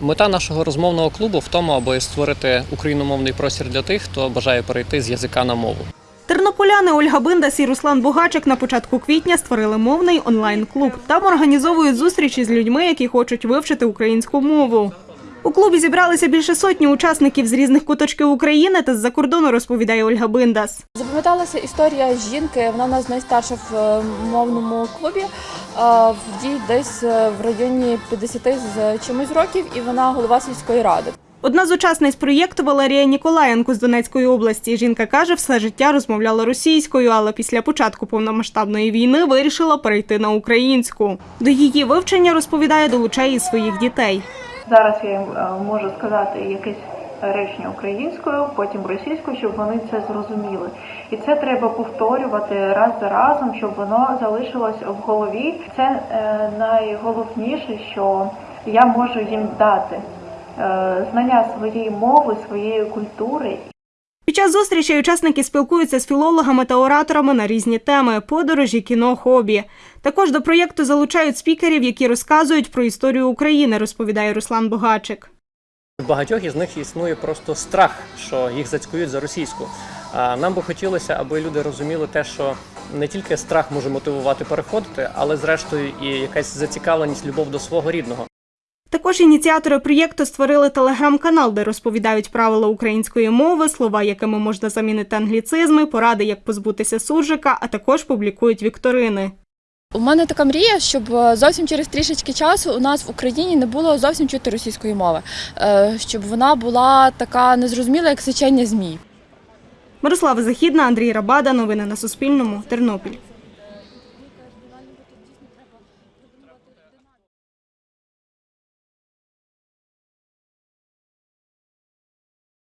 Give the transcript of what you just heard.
Мета нашого розмовного клубу в тому, аби створити україномовний простір для тих, хто бажає перейти з язика на мову. Тернополяни Ольга Биндас і Руслан Бугачик на початку квітня створили мовний онлайн-клуб. Там організовують зустрічі з людьми, які хочуть вивчити українську мову. У клубі зібралися більше сотні учасників з різних куточків України та з-за кордону, розповідає Ольга Биндас. Запам'яталася історія жінки. Вона у нас найстарша в е, мовному клубі. Е, В їй десь е, в районі 50 з чимось років, і вона голова сільської ради. Одна з учасниць проєкту Валерія Ніколаєнко з Донецької області. Жінка каже, все життя розмовляла російською, але після початку повномасштабної війни вирішила перейти на українську. До її вивчення розповідає, долучає і своїх дітей. Зараз я їм е, можу сказати якесь речення українською, потім російською, щоб вони це зрозуміли. І це треба повторювати раз за разом, щоб воно залишилось в голові. Це е, найголовніше, що я можу їм дати е, знання своєї мови, своєї культури Під час зустрічі учасники спілкуються з філологами та ораторами на різні теми подорожі, кіно, хобі. Також до проєкту залучають спікерів, які розказують про історію України, розповідає Руслан Богачик. В багатьох із них існує просто страх, що їх зацькують за російську. Нам би хотілося, аби люди розуміли те, що не тільки страх може мотивувати переходити, але зрештою і якась зацікавленість, любов до свого рідного. Також ініціатори проєкту створили телеграм-канал, де розповідають правила української мови, слова, якими можна замінити англіцизми, поради, як позбутися суржика, а також публікують вікторини. У мене така мрія, щоб е, зовсім через трішечки часу у нас в Україні не було зовсім чути російської мови, е, щоб вона була така незрозуміла, як сечення змій. Мирослава Західна, Андрій Рабада. Новини на Суспільному. Тернопіль.